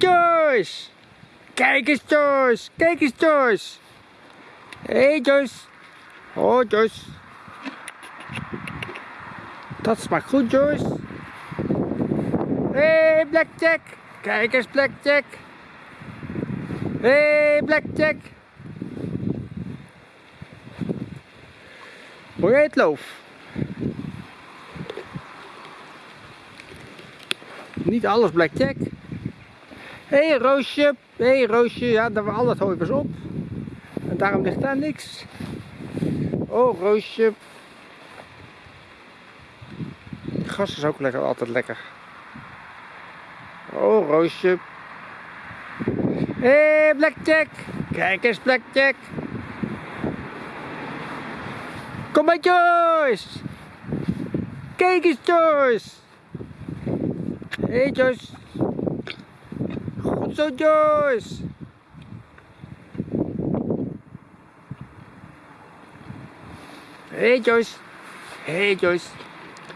Joyce! Kijk eens Joyce! Kijk eens Joyce! Hé hey, Joyce! Oh Joyce! Dat smaakt goed Joyce! Hé hey, Blackjack! Kijk eens Blackjack! Hé hey, Blackjack! Hoor jij het loof? Niet alles Blackjack. Hé hey, Roosje, hé hey, Roosje, ja, daar al het hooi op. En daarom ligt daar niks. Oh, Roosje. Gas is ook lekker, altijd lekker. Oh, Roosje. Hé, Blackjack. Kijk eens, Blackjack. Kom maar, Joyce. Kijk eens, Joyce. Hé, hey, Joyce. Zo, Joyce. Hey, Joyce. Hey, Joyce.